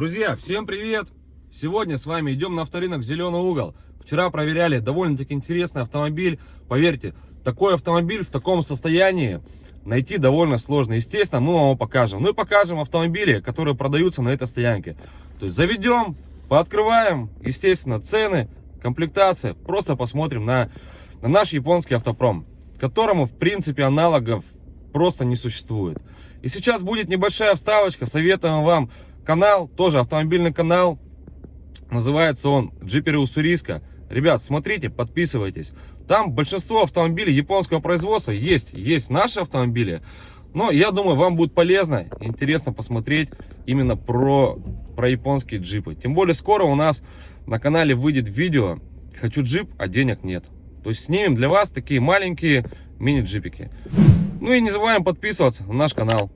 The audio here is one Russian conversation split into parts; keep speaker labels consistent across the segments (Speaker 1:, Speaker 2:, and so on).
Speaker 1: Друзья, всем привет! Сегодня с вами идем на авторынок «Зеленый угол». Вчера проверяли довольно-таки интересный автомобиль. Поверьте, такой автомобиль в таком состоянии найти довольно сложно. Естественно, мы вам его покажем. Ну и покажем автомобили, которые продаются на этой стоянке. То есть заведем, пооткрываем, естественно, цены, комплектация. Просто посмотрим на, на наш японский автопром, которому, в принципе, аналогов просто не существует. И сейчас будет небольшая вставочка. Советуем вам канал, тоже автомобильный канал. Называется он Джиперы Уссурийска. Ребят, смотрите, подписывайтесь. Там большинство автомобилей японского производства есть. Есть наши автомобили. Но я думаю, вам будет полезно, интересно посмотреть именно про, про японские джипы. Тем более скоро у нас на канале выйдет видео «Хочу джип, а денег нет». То есть снимем для вас такие маленькие мини-джипики. Ну и не забываем подписываться на наш канал.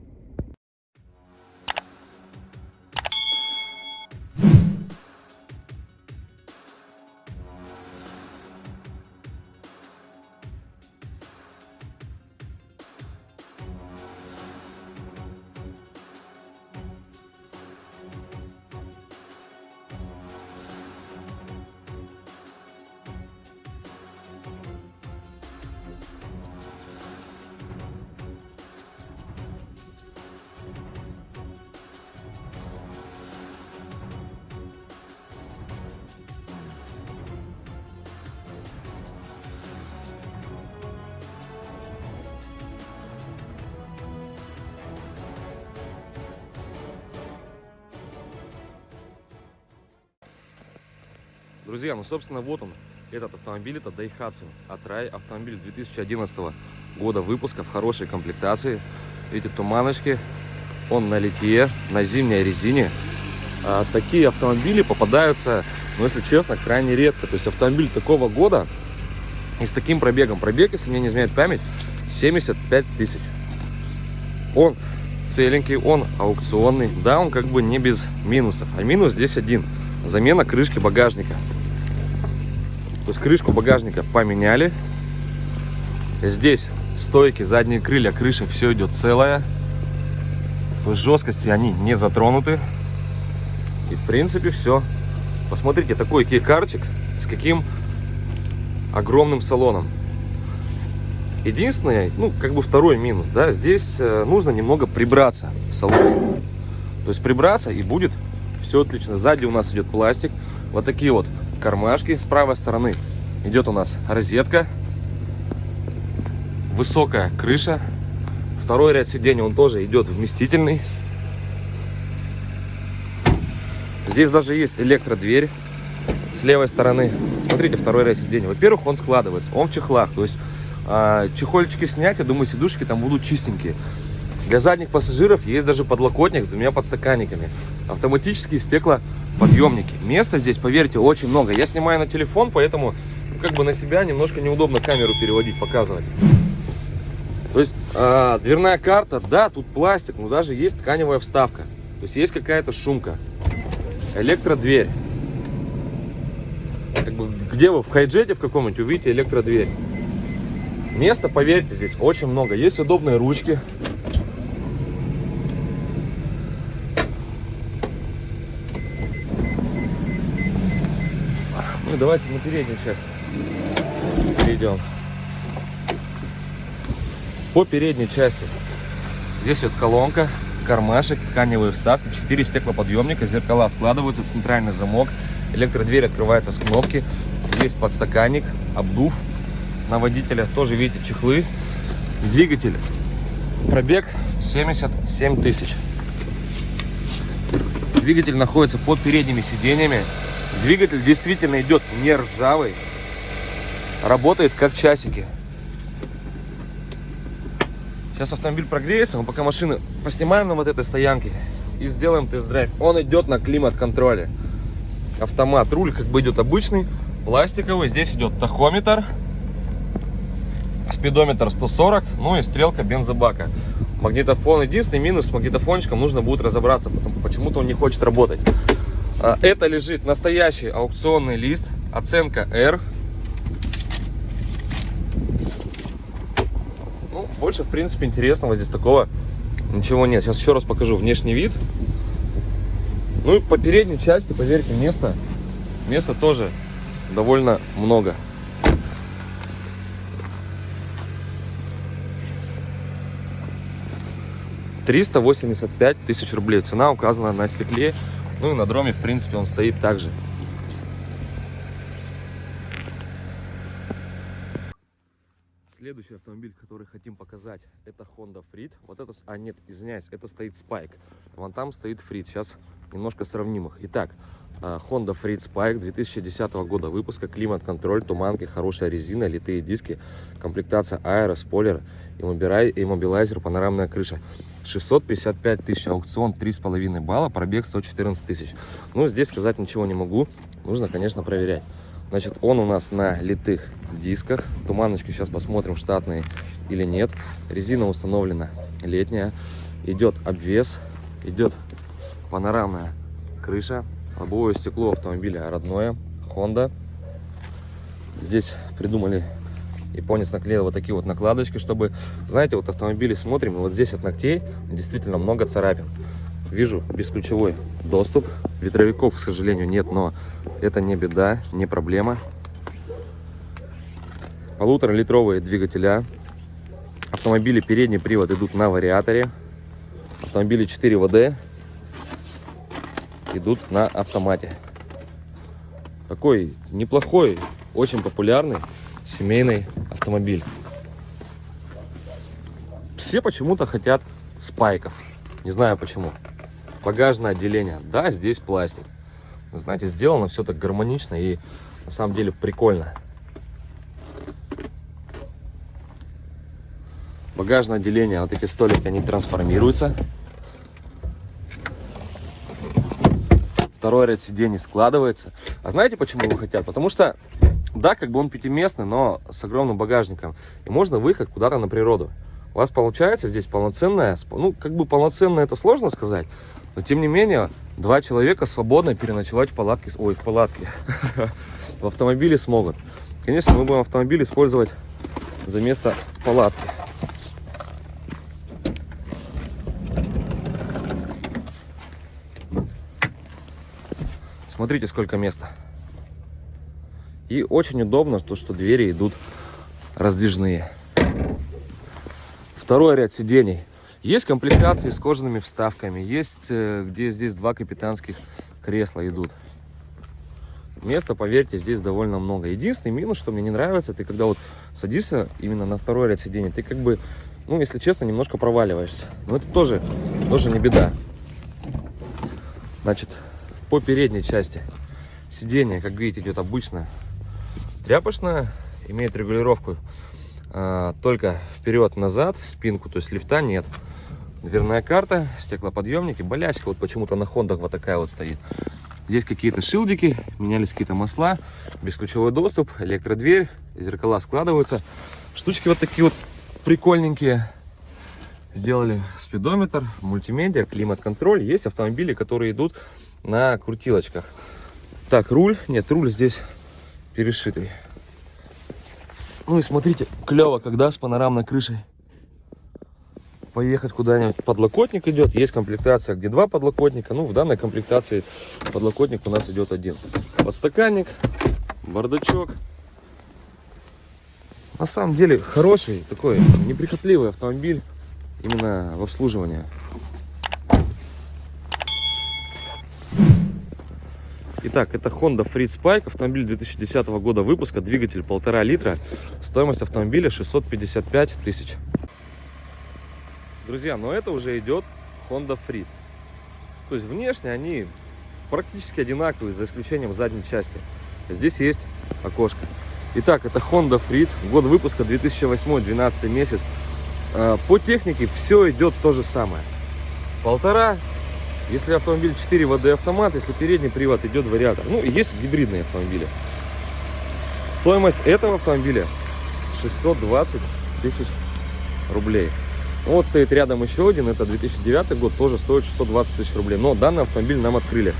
Speaker 1: Друзья, ну собственно вот он, этот автомобиль, это Daihatsu Atrai, автомобиль 2011 года выпуска в хорошей комплектации. Видите, туманочки, он на литье, на зимней резине. А, такие автомобили попадаются, ну если честно, крайне редко. То есть автомобиль такого года и с таким пробегом. Пробег, если мне не изменяет память, 75 тысяч. Он целенький, он аукционный. Да, он как бы не без минусов. А минус здесь один. Замена крышки багажника. То есть крышку багажника поменяли. Здесь стойки, задние крылья, крыша, все идет целое. В жесткости они не затронуты. И в принципе все. Посмотрите, такой кейкарчик с каким огромным салоном. Единственное, ну, как бы второй минус, да, здесь э, нужно немного прибраться в салоне. То есть прибраться и будет все отлично. Сзади у нас идет пластик. Вот такие вот кармашки. С правой стороны идет у нас розетка. Высокая крыша. Второй ряд сидений, он тоже идет вместительный. Здесь даже есть электродверь с левой стороны. Смотрите, второй ряд сидений. Во-первых, он складывается, он в чехлах. То есть э, чехольчики снять, я думаю, сидушки там будут чистенькие. Для задних пассажиров есть даже подлокотник с двумя подстаканниками. Автоматические стеклоподъемники. Места здесь, поверьте, очень много. Я снимаю на телефон, поэтому ну, как бы на себя немножко неудобно камеру переводить, показывать. То есть э, дверная карта, да, тут пластик, но даже есть тканевая вставка. То есть есть какая-то шумка. Электродверь. Как бы, где вы в хайджете в каком-нибудь увидите электродверь. Места, поверьте, здесь очень много. Есть удобные ручки. Ну, давайте на переднюю часть перейдем. По передней части. Здесь вот колонка, кармашек, тканевые вставки, 4 стеклоподъемника, зеркала складываются, центральный замок, электродверь открывается с кнопки, есть подстаканник, обдув на водителя, тоже видите чехлы, двигатель, пробег 77 тысяч. Двигатель находится под передними сиденьями, Двигатель действительно идет не ржавый. Работает как часики. Сейчас автомобиль прогреется, мы пока машины поснимаем на вот этой стоянке и сделаем тест-драйв. Он идет на климат-контроле. Автомат, руль как бы идет обычный, пластиковый. Здесь идет тахометр, спидометр 140, ну и стрелка бензобака. Магнитофон. Единственный минус с магнитофончиком нужно будет разобраться, потому почему-то он не хочет работать. А, это лежит настоящий аукционный лист, оценка R. Ну, больше, в принципе, интересного здесь такого ничего нет. Сейчас еще раз покажу внешний вид. Ну и по передней части, поверьте, места, места тоже довольно много. Триста восемьдесят пять тысяч рублей. Цена указана на стекле. Ну и на дроме, в принципе, он стоит также. Следующий автомобиль, который хотим показать, это Honda Freed. Вот это, а нет, извиняюсь, это стоит Spike. Вон там стоит Freed. Сейчас немножко сравним их. Итак, Honda Freed Spike 2010 года выпуска, климат-контроль, туманки, хорошая резина, литые диски, комплектация аэро, спойлер, иммобилайзер, панорамная крыша. 655 тысяч, аукцион 3,5 балла, пробег 114 тысяч. Ну, здесь сказать ничего не могу, нужно, конечно, проверять. Значит, он у нас на литых дисках. Туманочки сейчас посмотрим, штатные или нет. Резина установлена летняя. Идет обвес, идет панорамная крыша. Лобовое стекло автомобиля родное, Honda. Здесь придумали, японец наклеил вот такие вот накладочки, чтобы, знаете, вот автомобили смотрим, вот здесь от ногтей действительно много царапин. Вижу бесключевой доступ. Ветровиков, к сожалению, нет, но это не беда, не проблема. Полуторалитровые двигателя. Автомобили передний привод идут на вариаторе. Автомобили 4 ВД идут на автомате. Такой неплохой, очень популярный семейный автомобиль. Все почему-то хотят спайков. Не знаю почему. Багажное отделение. Да, здесь пластик. Знаете, сделано все так гармонично и на самом деле прикольно. Багажное отделение, вот эти столики, они трансформируются. Второй ряд сидений складывается. А знаете, почему его хотят? Потому что, да, как бы он пятиместный, но с огромным багажником. И можно выехать куда-то на природу. У вас получается здесь полноценная, ну, как бы полноценно это сложно сказать, но тем не менее, два человека свободно переночевать в палатке, ой, в палатке, в автомобиле смогут. Конечно, мы будем автомобиль использовать за место палатки. Смотрите, сколько места. И очень удобно, то, что двери идут раздвижные. Второй ряд сидений есть комплектации с кожаными вставками, есть э, где здесь два капитанских кресла идут. Места, поверьте, здесь довольно много. Единственный минус, что мне не нравится, ты когда вот садишься именно на второй ряд сидений, ты как бы, ну, если честно, немножко проваливаешься. Но это тоже, тоже не беда. Значит, по передней части сиденье, как видите, идет обычно тряпочное, имеет регулировку а, только вперед-назад, спинку, то есть лифта нет. Дверная карта, стеклоподъемники, болячка. Вот почему-то на хондах вот такая вот стоит. Здесь какие-то шилдики, менялись какие-то масла, бесключевой доступ, электродверь, зеркала складываются. Штучки вот такие вот прикольненькие. Сделали спидометр, мультимедиа, климат-контроль. Есть автомобили, которые идут на крутилочках. Так, руль. Нет, руль здесь перешитый. Ну и смотрите, клево, когда с панорамной крышей поехать куда-нибудь. Подлокотник идет, есть комплектация, где два подлокотника. Ну, в данной комплектации подлокотник у нас идет один. Подстаканник, бардачок. На самом деле хороший, такой неприхотливый автомобиль именно в обслуживании. Итак, это Honda Freed Spike, автомобиль 2010 года выпуска, двигатель полтора литра, стоимость автомобиля 655 тысяч. Друзья, но это уже идет Honda Freed. То есть внешне они практически одинаковые, за исключением задней части. Здесь есть окошко. Итак, это Honda Freed, год выпуска 2008-12 месяц. А, по технике все идет то же самое. Полтора, если автомобиль 4 ВД автомат, если передний привод идет вариатор. Ну, есть гибридные автомобили. Стоимость этого автомобиля 620 тысяч рублей. Ну, вот стоит рядом еще один, это 2009 год, тоже стоит 620 тысяч рублей. Но данный автомобиль нам открыли.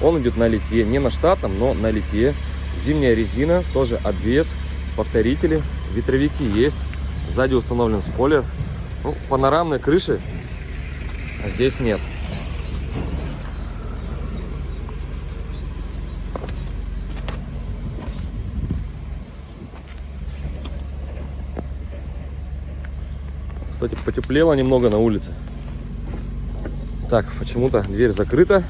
Speaker 1: Он идет на литье, не на штатном, но на литье. Зимняя резина, тоже обвес, повторители, ветровики есть. Сзади установлен спойлер. Ну, панорамной крыши здесь нет. Кстати, потеплело немного на улице. Так, почему-то дверь закрыта.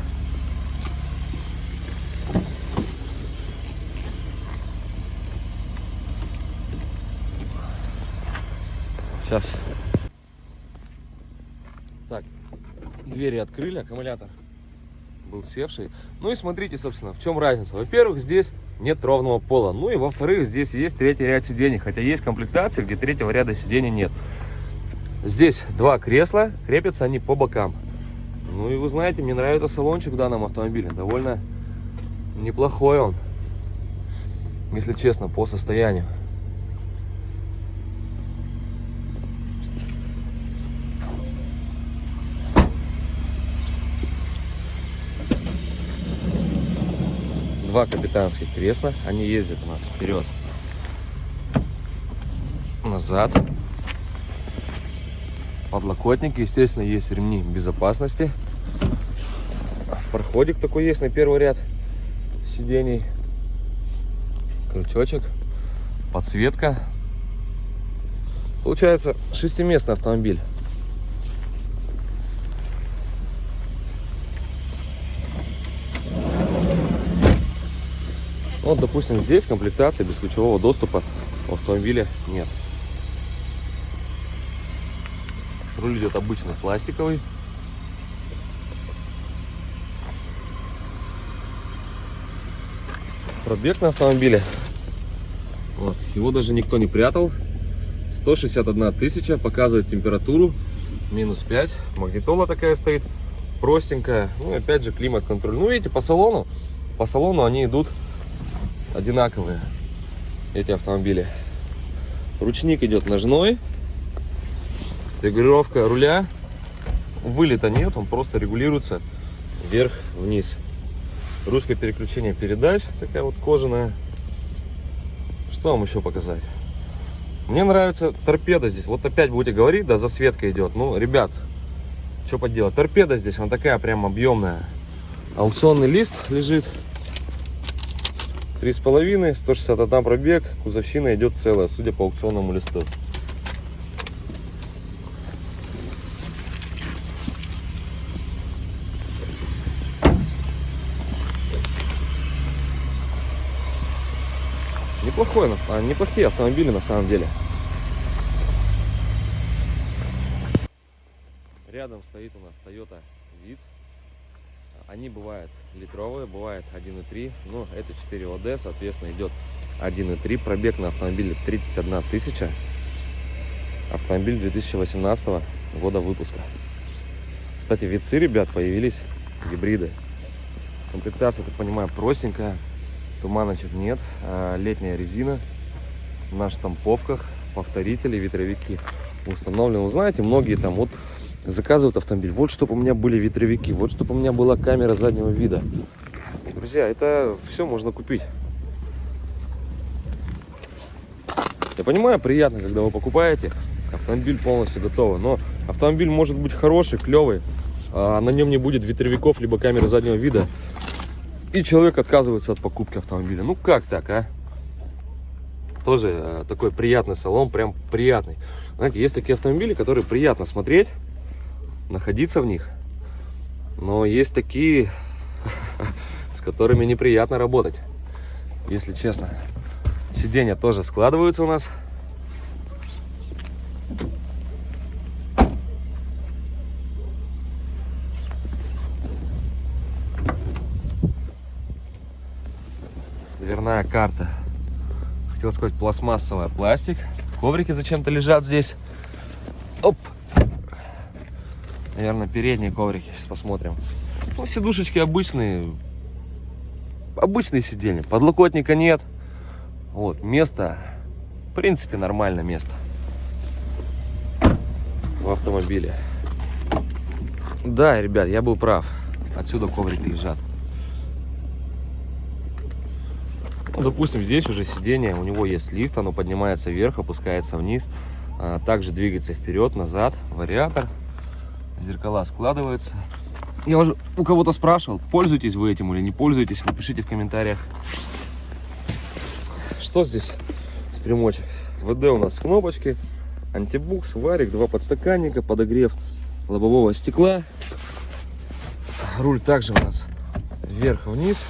Speaker 1: Сейчас. Так, двери открыли, аккумулятор был севший. Ну и смотрите, собственно, в чем разница. Во-первых, здесь нет ровного пола. Ну и во-вторых, здесь есть третий ряд сидений. Хотя есть комплектации, где третьего ряда сидений нет. Здесь два кресла, крепятся они по бокам. Ну и вы знаете, мне нравится салончик в данном автомобиле. Довольно неплохой он, если честно, по состоянию. два капитанских кресла. Они ездят у нас вперед, назад. Подлокотники, естественно, есть ремни безопасности. Проходик такой есть на первый ряд сидений. Крючочек, подсветка. Получается шестиместный автомобиль. Вот, допустим, здесь комплектации без ключевого доступа в автомобиле нет. Руль идет обычный пластиковый. Пробег на автомобиле. Вот, его даже никто не прятал. 161 тысяча, показывает температуру. Минус 5. Магнитола такая стоит. Простенькая. Ну и опять же климат-контроль. Ну видите, по салону, по салону они идут одинаковые, эти автомобили. Ручник идет ножной. Регулировка руля. Вылета нет, он просто регулируется вверх-вниз. Ручка переключения передач, такая вот кожаная. Что вам еще показать? Мне нравится торпеда здесь. Вот опять будете говорить, да, засветка идет. Ну, ребят, что поделать. Торпеда здесь, она такая прям объемная. Аукционный лист лежит. Три с половиной, 161 пробег, кузовщина идет целая, судя по аукционному листу. Неплохой, а, неплохие автомобили на самом деле. Рядом стоит у нас Toyota Vitz они бывают литровые, бывает 1.3, но это 4 ОД, соответственно, идет 1.3. Пробег на автомобиле 31 тысяча. Автомобиль 2018 года выпуска. Кстати, вицы, ребят, появились гибриды. Комплектация, так понимаю, простенькая. Туманочек нет. А, летняя резина на штамповках, повторители, ветровики установлены. Вы знаете, многие там вот заказывают автомобиль. Вот чтобы у меня были ветровики, вот чтобы у меня была камера заднего вида. Друзья, это все можно купить. Я понимаю, приятно, когда вы покупаете автомобиль полностью готовый, но автомобиль может быть хороший, клевый, а на нем не будет ветровиков, либо камеры заднего вида, и человек отказывается от покупки автомобиля. Ну как так, а? Тоже э, такой приятный салон, прям приятный. Знаете, есть такие автомобили, которые приятно смотреть, находиться в них. Но есть такие, с которыми неприятно работать, если честно. Сиденья тоже складываются у нас. Дверная карта. Хотел сказать пластмассовая пластик. Коврики зачем-то лежат здесь. Оп, Наверное, передние коврики. Сейчас посмотрим. Ну, сидушечки обычные. Обычные сиденья. Подлокотника нет. Вот, место. В принципе, нормальное место. В автомобиле. Да, ребят, я был прав. Отсюда коврики лежат. Ну, допустим, здесь уже сиденье, у него есть лифт, оно поднимается вверх, опускается вниз. А, также двигается вперед, назад, вариатор зеркала складываются. Я уже у кого-то спрашивал, пользуетесь вы этим или не пользуетесь, напишите в комментариях. Что здесь с примочек? ВД у нас кнопочки, антибукс, варик, два подстаканника, подогрев лобового стекла. Руль также у нас вверх-вниз.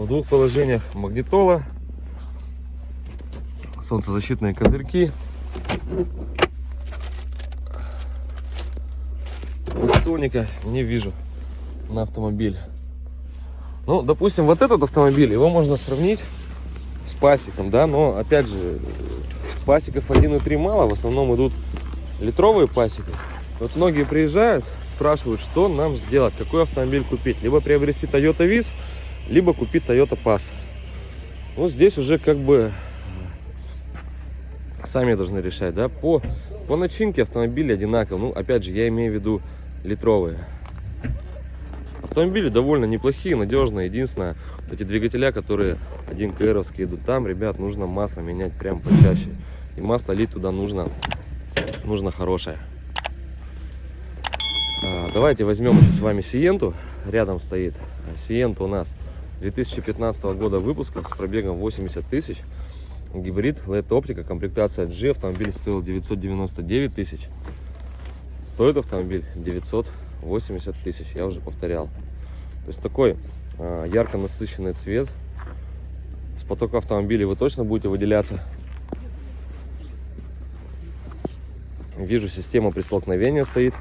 Speaker 1: В двух положениях магнитола. Солнцезащитные козырьки. Соника не вижу на автомобиль. Ну, допустим, вот этот автомобиль, его можно сравнить с пасиком, да, но, опять же, пасиков 1.3 мало, в основном идут литровые пасеки. Вот многие приезжают, спрашивают, что нам сделать, какой автомобиль купить. Либо приобрести Toyota Viz, либо купить Toyota Pass. Вот здесь уже как бы сами должны решать, да, по, по начинке автомобиля одинаково. Ну, опять же, я имею в виду литровые. Автомобили довольно неплохие, надежные. Единственное, эти двигателя, которые 1 КРовские идут, там, ребят, нужно масло менять прям почаще. И масло лить туда нужно, нужно хорошее. А, давайте возьмем еще с вами Сиенту. Рядом стоит. Сиента у нас 2015 года выпуска с пробегом 80 тысяч. Гибрид, LED оптика, комплектация G. Автомобиль стоил 999 тысяч. Стоит автомобиль 980 тысяч, я уже повторял. То есть такой э, ярко насыщенный цвет. С потока автомобилей вы точно будете выделяться. Вижу, система при столкновении стоит.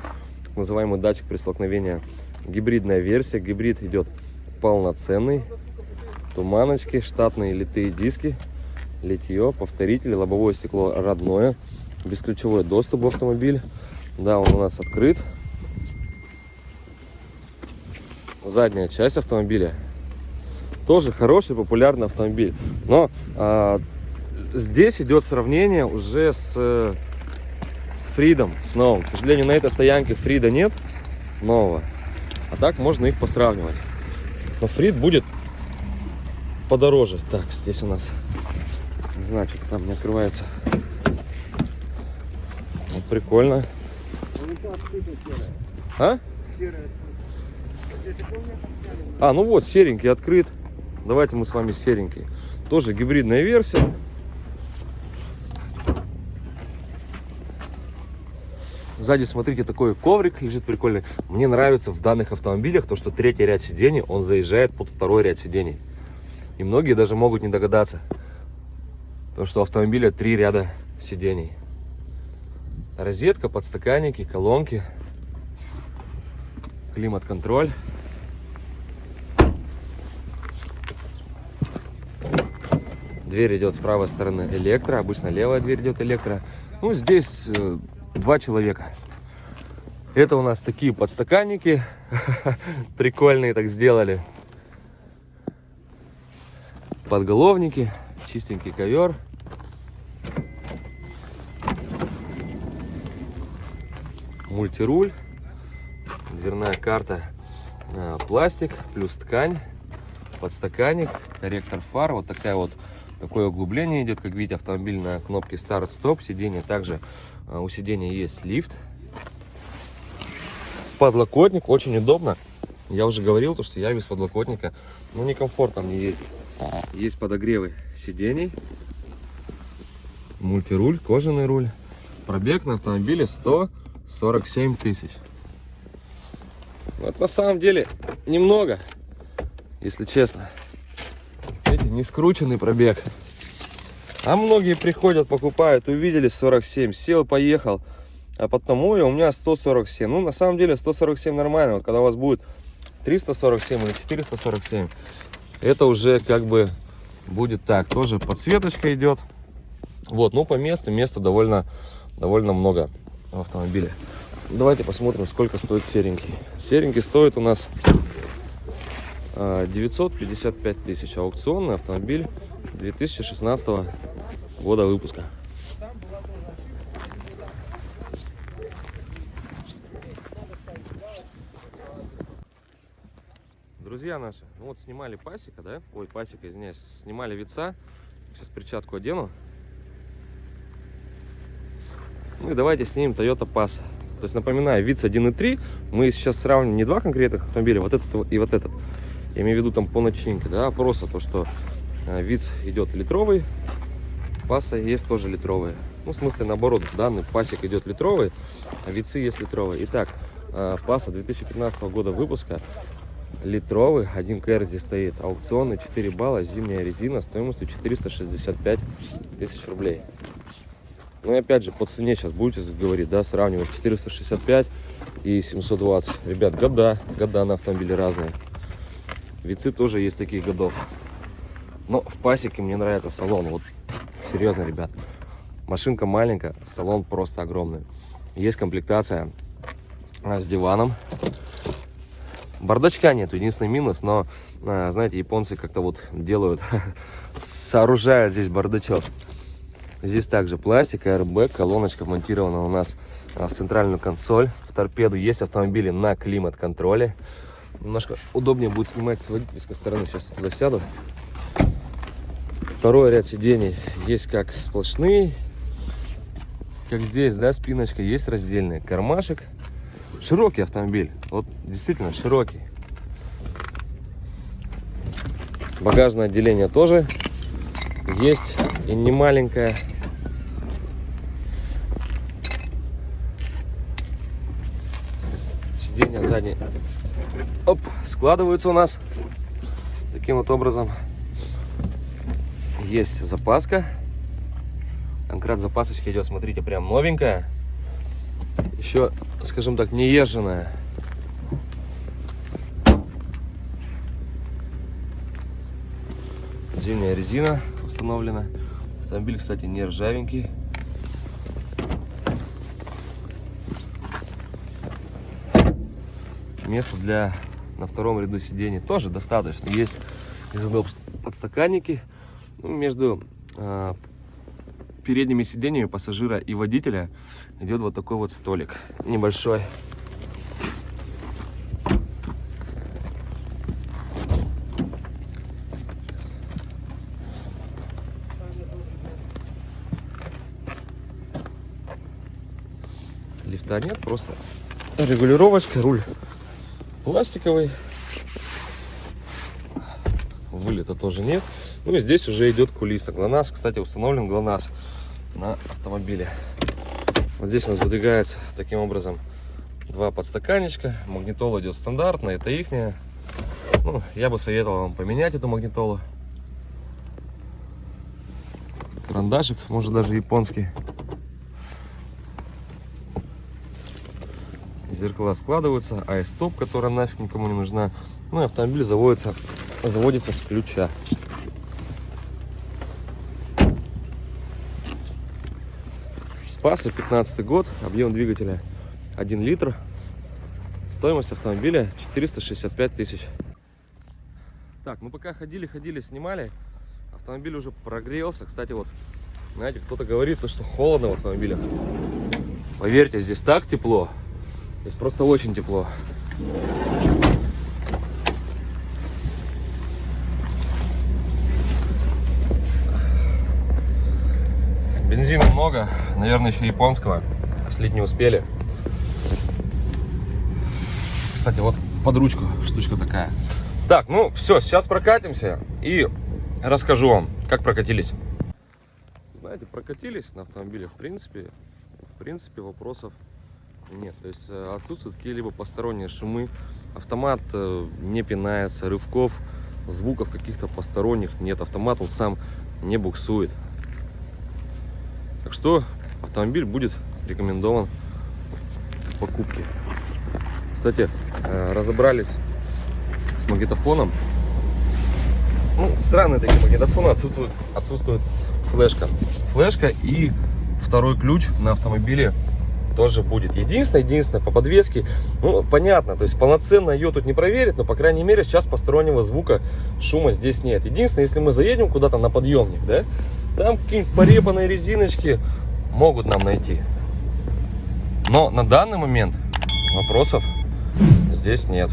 Speaker 1: Называемый датчик при столкновении. Гибридная версия. Гибрид идет полноценный. Туманочки, штатные литые диски, литье, повторители, лобовое стекло родное. Бесключевой доступ в автомобиль. Да, он у нас открыт. Задняя часть автомобиля. Тоже хороший, популярный автомобиль. Но а, здесь идет сравнение уже с, с Фридом, с новым. К сожалению, на этой стоянке Фрида нет нового. А так можно их посравнивать. Но Фрид будет подороже. Так, здесь у нас, не знаю, что-то там не открывается. Вот прикольно. А? А, ну вот, серенький открыт. Давайте мы с вами серенький. Тоже гибридная версия. Сзади, смотрите, такой коврик лежит прикольный. Мне нравится в данных автомобилях то, что третий ряд сидений, он заезжает под второй ряд сидений. И многие даже могут не догадаться, то, что у автомобиля три ряда сидений. Розетка, подстаканники, колонки, климат-контроль. Дверь идет с правой стороны электро, обычно левая дверь идет электро. Ну, здесь э, два человека. Это у нас такие подстаканники, прикольные так сделали. Подголовники, чистенький ковер. мультируль, дверная карта, а, пластик, плюс ткань, подстаканник, корректор фар, вот такая вот такое углубление идет, как видите, автомобиль на кнопке старт-стоп, сиденье также а, у сиденья есть лифт, подлокотник, очень удобно, я уже говорил, то, что я без подлокотника, ну, некомфортно мне ездить. Есть подогревы сидений, мультируль, кожаный руль, пробег на автомобиле 100 47 тысяч. Вот на самом деле немного, если честно. Не скрученный пробег. А многие приходят, покупают, увидели 47, сел, поехал. А потом, ой, у меня 147. Ну, на самом деле 147 нормально. Вот когда у вас будет 347 или 447, это уже как бы будет так. Тоже подсветочка идет. Вот, ну по месту, места довольно, довольно много в автомобиле. Давайте посмотрим, сколько стоит серенький. Серенький стоит у нас 955 а, тысяч. Аукционный автомобиль 2016 года выпуска. Друзья наши, ну вот снимали пасека, да? Ой, пасека, извиняюсь. Снимали вица. Сейчас перчатку одену. Ну и давайте снимем Toyota Pass. То есть, напоминаю, ВИЦ 1.3. Мы сейчас сравним не два конкретных автомобиля, вот этот и вот этот. Я имею в виду там по начинке, да, просто то, что э, ВИЦ идет литровый, Паса есть тоже литровые. Ну, в смысле, наоборот, данный пасек идет литровый, а вицы есть литровые. Итак, э, паса 2015 года выпуска, литровый, 1 КР здесь стоит, аукционный, 4 балла, зимняя резина, стоимостью 465 тысяч рублей. Ну и опять же, по цене сейчас будете говорить, да, сравнивать 465 и 720. Ребят, года, года на автомобиле разные. Вицы тоже есть таких годов. Но в пасеке мне нравится салон. Вот серьезно, ребят. Машинка маленькая, салон просто огромный. Есть комплектация а, с диваном. Бардачка нет, единственный минус, но, а, знаете, японцы как-то вот делают, сооружают здесь бардачок. Здесь также пластик, airbag, колоночка монтирована у нас а, в центральную консоль. В торпеду есть автомобили на климат-контроле. Немножко удобнее будет снимать с водительской стороны. Сейчас туда сяду. Второй ряд сидений есть как сплошные, как здесь, да, спиночка, есть раздельный кармашек. Широкий автомобиль, вот действительно широкий. Багажное отделение тоже есть и не маленькое. Сиденья задние оп, складываются у нас таким вот образом. Есть запаска. Конкрет запасочки идет, смотрите, прям новенькая. Еще, скажем так, не езженная. Зимняя резина установлена. Автомобиль, кстати, не ржавенький. Место для на втором ряду сидений тоже достаточно. Есть из удобств подстаканники. Ну, между э, передними сиденьями пассажира и водителя идет вот такой вот столик небольшой. Лифта нет, просто регулировочка, руль пластиковый. Вылета тоже нет. Ну и здесь уже идет кулиса. ГЛОНАСС, кстати, установлен ГЛОНАСС на автомобиле. Вот здесь у нас выдвигается таким образом два подстаканничка. Магнитола идет стандартная, это ихняя. Ну, я бы советовал вам поменять эту магнитолу. Карандашик, может даже японский. Зеркала складываются, а стоп, которая нафиг никому не нужна. Ну и автомобиль заводится, заводится с ключа. Паса 15 год, объем двигателя 1 литр. Стоимость автомобиля 465 тысяч. Так, ну пока ходили, ходили, снимали, автомобиль уже прогрелся. Кстати, вот, знаете, кто-то говорит, что холодно в автомобилях. Поверьте, здесь так тепло. Здесь просто очень тепло. Бензина много, наверное, еще японского. Слить не успели. Кстати, вот под ручку штучка такая. Так, ну все, сейчас прокатимся и расскажу вам, как прокатились. Знаете, прокатились на автомобиле, в принципе, в принципе вопросов нет, то есть э, отсутствуют какие-либо посторонние шумы. Автомат э, не пинается, рывков, звуков каких-то посторонних нет. Автомат он сам не буксует. Так что автомобиль будет рекомендован к покупке. Кстати, э, разобрались с магнитофоном. Ну, странные такие магнитофоны, отсутствует, отсутствует флешка. Флешка и второй ключ на автомобиле тоже будет. Единственное, единственное, по подвеске, ну, понятно, то есть полноценно ее тут не проверить, но, по крайней мере, сейчас постороннего звука, шума здесь нет. Единственное, если мы заедем куда-то на подъемник, да, там какие-нибудь порепанные резиночки могут нам найти. Но на данный момент вопросов здесь нет.